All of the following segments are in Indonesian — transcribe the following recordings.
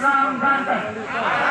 三班的。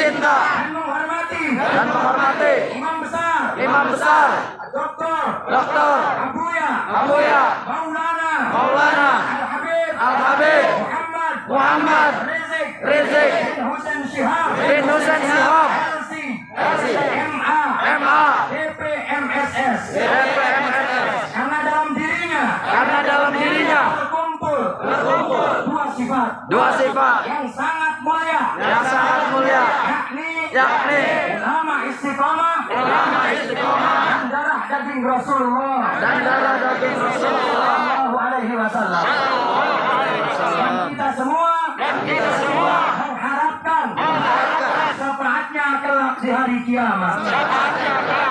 cinta. Dan menghormati. Dan menghormati imam besar. Imam besar. Doktor. Doktor. Ambuya. Ambuya. sifat. Dua sifat. Yang sangat mulia. Yang sangat mulia. Yakni yakni nama istiqomah. nama istiqomah. Darah daging Rasulullah. Dan darah daging Rasulullah. Alaihi wasallam. Dan kita semua kita semua mengharapkan kelak di hari kiamat. Kelak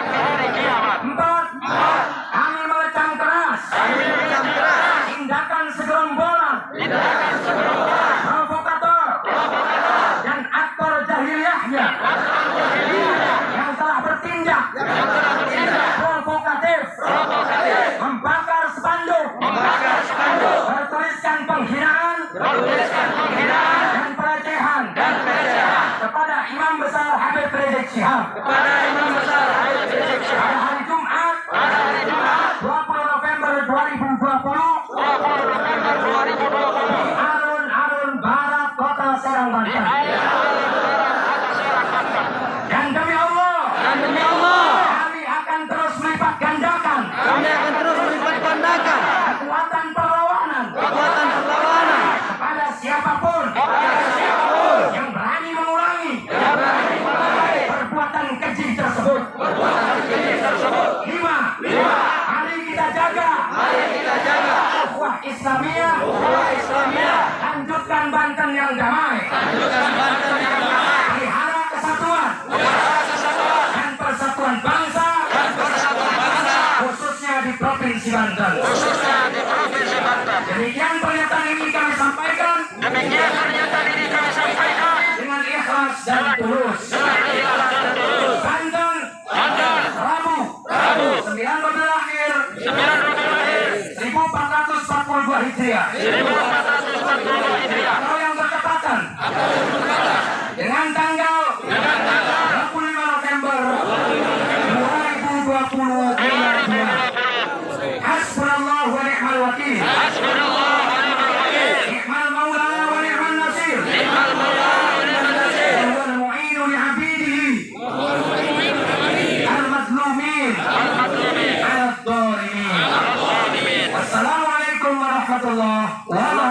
Imam Besar Habib Rizik Syihab. Kepada Imam Besar Habib Rizik Syihab. Pada hari Jumat. Pada hari Jumat. 20 November 2020. 20 November 2020. di Alun-alun Barat Kota Serang Banten. Islamia. Ukhuwah Islamia. lanjutkan Banten yang damai. Anjurkan Banten yang damai. Pelihara kesatuan. Pelihara kesatuan. Dan persatuan bangsa. Dan persatuan bangsa. Khususnya di Provinsi Banten. Hijriah. 1440 Hijriah. Atau yang bertepatan. Dengan tanggal. Dengan tanggal. 25 November. 2020. warahmatullahi.